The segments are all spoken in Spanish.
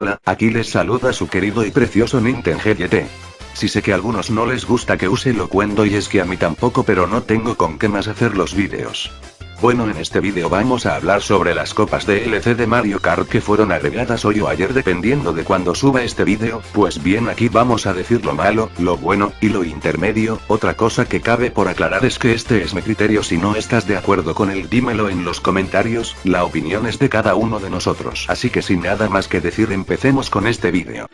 Hola, aquí les saluda su querido y precioso Nintendo GT. Si sé que a algunos no les gusta que use lo cuento y es que a mí tampoco pero no tengo con qué más hacer los vídeos. Bueno en este vídeo vamos a hablar sobre las copas de LC de Mario Kart que fueron agregadas hoy o ayer dependiendo de cuando suba este vídeo, pues bien aquí vamos a decir lo malo, lo bueno, y lo intermedio, otra cosa que cabe por aclarar es que este es mi criterio. Si no estás de acuerdo con él dímelo en los comentarios, la opinión es de cada uno de nosotros. Así que sin nada más que decir empecemos con este vídeo.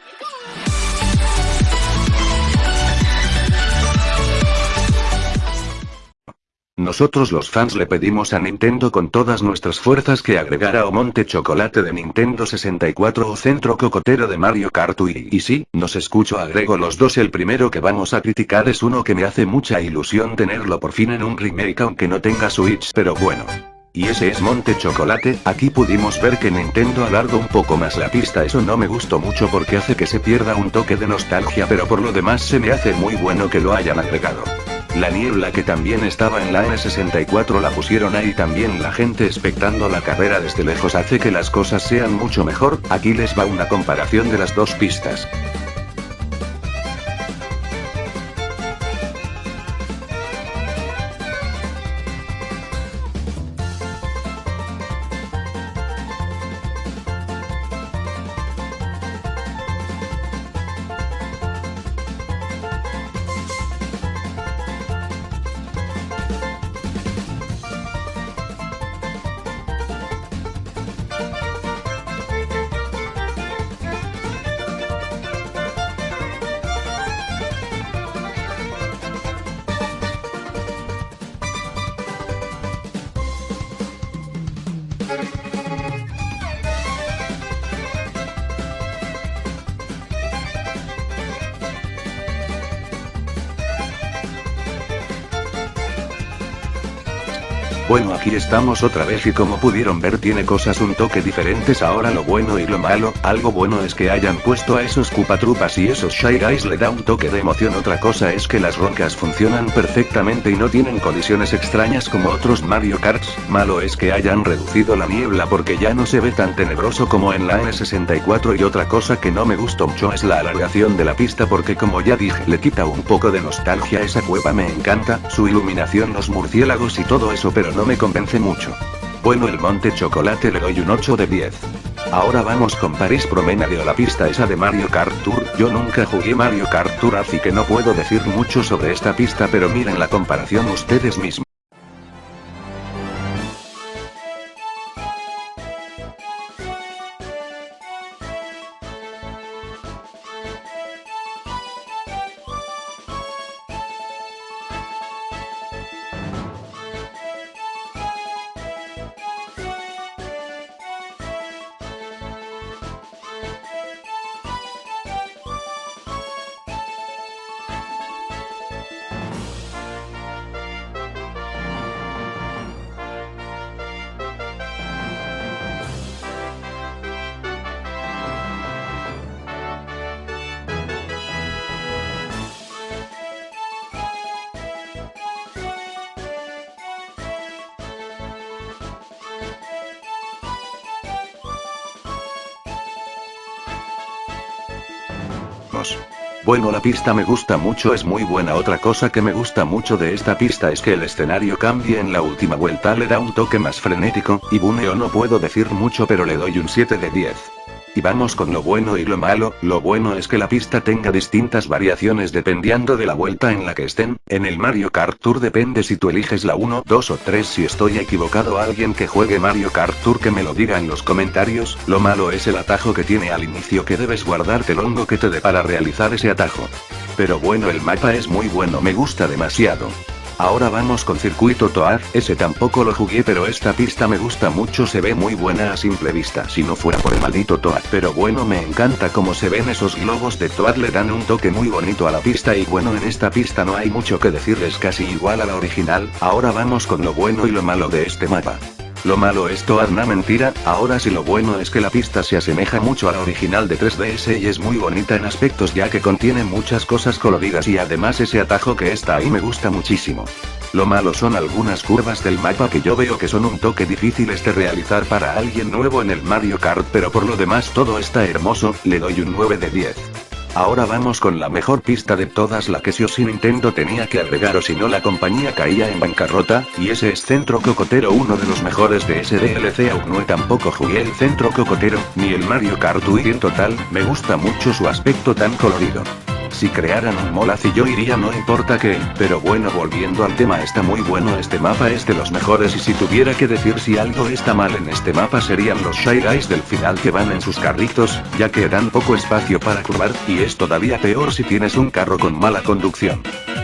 Nosotros los fans le pedimos a Nintendo con todas nuestras fuerzas que agregara monte chocolate de Nintendo 64 o centro cocotero de Mario Kart. Y sí, nos escucho agrego los dos el primero que vamos a criticar es uno que me hace mucha ilusión tenerlo por fin en un remake aunque no tenga Switch pero bueno. Y ese es Monte Chocolate, aquí pudimos ver que Nintendo alargó un poco más la pista eso no me gustó mucho porque hace que se pierda un toque de nostalgia pero por lo demás se me hace muy bueno que lo hayan agregado. La niebla que también estaba en la N64 la pusieron ahí también la gente expectando la carrera desde lejos hace que las cosas sean mucho mejor, aquí les va una comparación de las dos pistas. Bueno aquí estamos otra vez y como pudieron ver tiene cosas un toque diferentes. Ahora lo bueno y lo malo, algo bueno es que hayan puesto a esos Trupas y esos Shy Guys le da un toque de emoción. Otra cosa es que las rocas funcionan perfectamente y no tienen colisiones extrañas como otros Mario Karts, malo es que hayan reducido la niebla porque ya no se ve tan tenebroso como en la N64 y otra cosa que no me gustó mucho es la alargación de la pista porque como ya dije le quita un poco de nostalgia. Esa cueva me encanta, su iluminación los murciélagos y todo eso pero no me convence mucho. Bueno el Monte Chocolate le doy un 8 de 10. Ahora vamos con París Promenade o la pista esa de Mario Kart Tour, yo nunca jugué Mario Kart Tour así que no puedo decir mucho sobre esta pista pero miren la comparación ustedes mismos. Bueno la pista me gusta mucho es muy buena otra cosa que me gusta mucho de esta pista es que el escenario cambie en la última vuelta le da un toque más frenético, y buneo no puedo decir mucho pero le doy un 7 de 10. Y vamos con lo bueno y lo malo, lo bueno es que la pista tenga distintas variaciones dependiendo de la vuelta en la que estén, en el Mario Kart Tour depende si tú eliges la 1, 2 o 3 si estoy equivocado alguien que juegue Mario Kart Tour que me lo diga en los comentarios, lo malo es el atajo que tiene al inicio que debes guardarte el hongo que te dé para realizar ese atajo. Pero bueno el mapa es muy bueno me gusta demasiado. Ahora vamos con Circuito Toad, ese tampoco lo jugué pero esta pista me gusta mucho se ve muy buena a simple vista si no fuera por el maldito Toad pero bueno me encanta como se ven esos globos de Toad le dan un toque muy bonito a la pista y bueno en esta pista no hay mucho que decirles casi igual a la original, ahora vamos con lo bueno y lo malo de este mapa. Lo malo es toda una mentira, ahora sí lo bueno es que la pista se asemeja mucho a la original de 3DS y es muy bonita en aspectos ya que contiene muchas cosas coloridas y además ese atajo que está ahí me gusta muchísimo. Lo malo son algunas curvas del mapa que yo veo que son un toque difíciles de realizar para alguien nuevo en el Mario Kart pero por lo demás todo está hermoso, le doy un 9 de 10. Ahora vamos con la mejor pista de todas la que si o si Nintendo tenía que agregar o si no la compañía caía en bancarrota, y ese es Centro Cocotero uno de los mejores de SDLC aún no tampoco jugué el Centro Cocotero, ni el Mario Kart Wii en total, me gusta mucho su aspecto tan colorido. Si crearan un Molaz y yo iría no importa qué, pero bueno volviendo al tema está muy bueno este mapa es de los mejores. Y si tuviera que decir si algo está mal en este mapa serían los Shy Guys del final que van en sus carritos, ya que dan poco espacio para curvar, y es todavía peor si tienes un carro con mala conducción.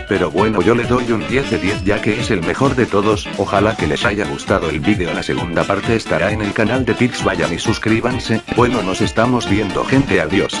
Pero bueno yo le doy un 10 de 10 ya que es el mejor de todos, ojalá que les haya gustado el vídeo. La segunda parte estará en el canal de Pix. Vayan y suscríbanse, bueno nos estamos viendo gente. Adiós.